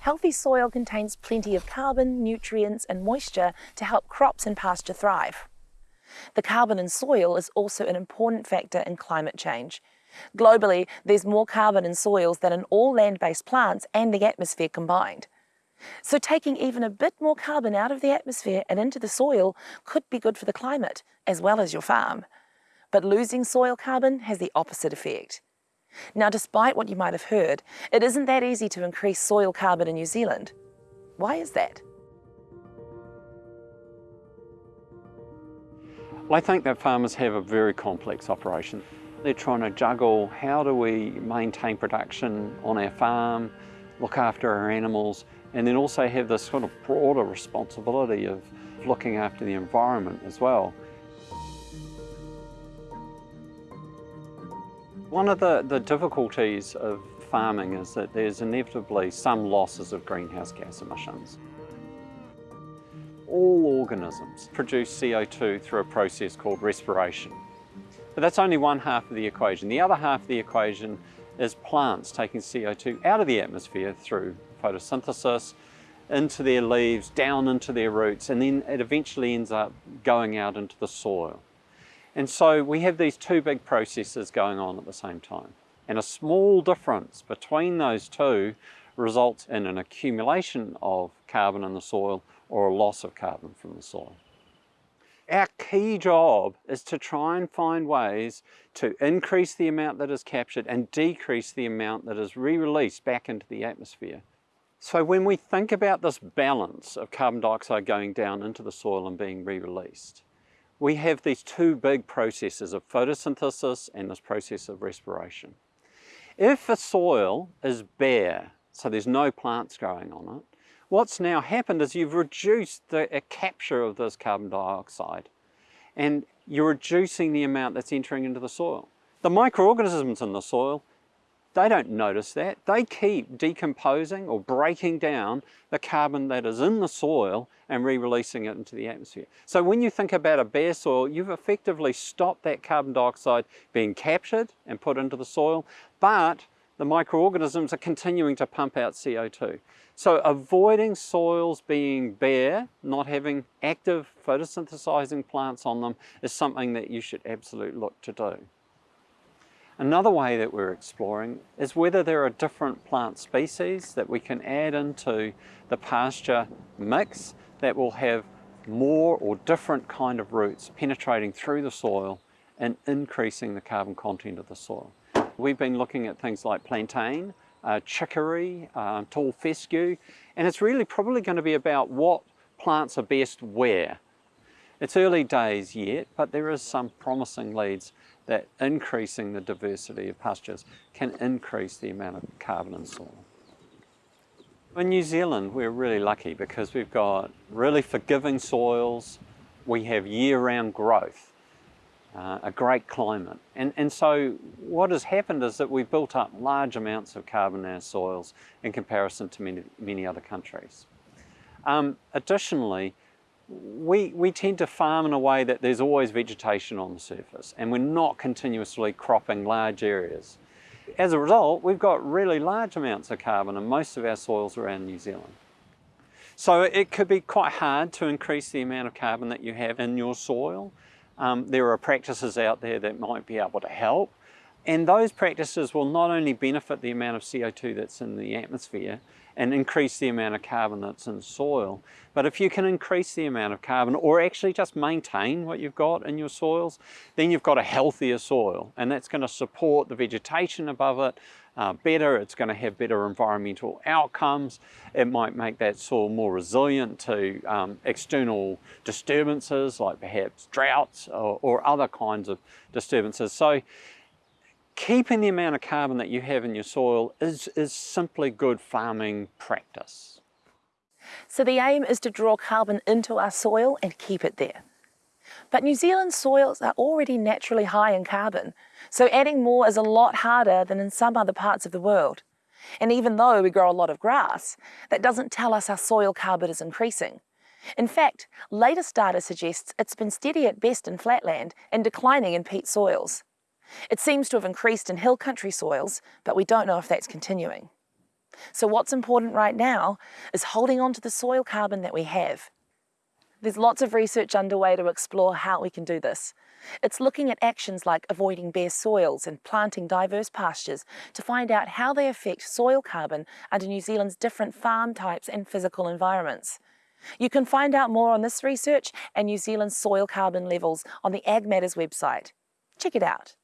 Healthy soil contains plenty of carbon, nutrients and moisture to help crops and pasture thrive. The carbon in soil is also an important factor in climate change. Globally, there's more carbon in soils than in all land-based plants and the atmosphere combined. So taking even a bit more carbon out of the atmosphere and into the soil could be good for the climate, as well as your farm. But losing soil carbon has the opposite effect. Now, despite what you might have heard, it isn't that easy to increase soil carbon in New Zealand. Why is that? I think that farmers have a very complex operation. They're trying to juggle how do we maintain production on our farm, look after our animals, and then also have this sort of broader responsibility of looking after the environment as well. One of the, the difficulties of farming is that there's inevitably some losses of greenhouse gas emissions. All organisms produce CO2 through a process called respiration. But that's only one half of the equation. The other half of the equation is plants taking CO2 out of the atmosphere through photosynthesis into their leaves, down into their roots, and then it eventually ends up going out into the soil. And so we have these two big processes going on at the same time. And a small difference between those two results in an accumulation of carbon in the soil or a loss of carbon from the soil. Our key job is to try and find ways to increase the amount that is captured and decrease the amount that is re-released back into the atmosphere. So when we think about this balance of carbon dioxide going down into the soil and being re-released, we have these two big processes of photosynthesis and this process of respiration. If a soil is bare, so there's no plants growing on it, what's now happened is you've reduced the capture of this carbon dioxide and you're reducing the amount that's entering into the soil. The microorganisms in the soil they don't notice that. They keep decomposing or breaking down the carbon that is in the soil and re-releasing it into the atmosphere. So when you think about a bare soil, you've effectively stopped that carbon dioxide being captured and put into the soil, but the microorganisms are continuing to pump out CO2. So avoiding soils being bare, not having active photosynthesizing plants on them is something that you should absolutely look to do. Another way that we're exploring is whether there are different plant species that we can add into the pasture mix that will have more or different kind of roots penetrating through the soil and increasing the carbon content of the soil. We've been looking at things like plantain, uh, chicory, uh, tall fescue, and it's really probably going to be about what plants are best where. It's early days yet, but there is some promising leads that increasing the diversity of pastures can increase the amount of carbon in soil. In New Zealand, we're really lucky because we've got really forgiving soils, we have year-round growth, uh, a great climate. And, and so what has happened is that we've built up large amounts of carbon in our soils in comparison to many, many other countries. Um, additionally, we, we tend to farm in a way that there's always vegetation on the surface and we're not continuously cropping large areas. As a result, we've got really large amounts of carbon in most of our soils around New Zealand. So it could be quite hard to increase the amount of carbon that you have in your soil. Um, there are practices out there that might be able to help. And those practices will not only benefit the amount of CO2 that's in the atmosphere, and increase the amount of carbon that's in soil. But if you can increase the amount of carbon or actually just maintain what you've got in your soils, then you've got a healthier soil and that's going to support the vegetation above it uh, better, it's going to have better environmental outcomes, it might make that soil more resilient to um, external disturbances like perhaps droughts or, or other kinds of disturbances. So keeping the amount of carbon that you have in your soil is, is simply good farming practice. So the aim is to draw carbon into our soil and keep it there. But New Zealand soils are already naturally high in carbon, so adding more is a lot harder than in some other parts of the world. And even though we grow a lot of grass, that doesn't tell us our soil carbon is increasing. In fact, latest data suggests it's been steady at best in flatland and declining in peat soils. It seems to have increased in hill country soils, but we don't know if that's continuing. So what's important right now is holding on to the soil carbon that we have. There's lots of research underway to explore how we can do this. It's looking at actions like avoiding bare soils and planting diverse pastures to find out how they affect soil carbon under New Zealand's different farm types and physical environments. You can find out more on this research and New Zealand's soil carbon levels on the Ag Matters website. Check it out.